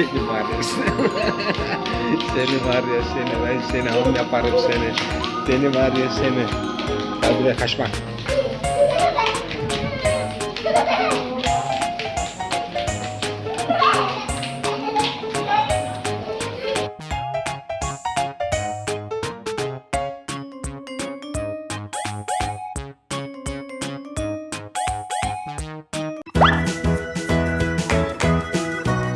Seni var ya seni. var ya seni. Ben seni ham yaparım seni. Seni var ya seni. Hadi be kaçma.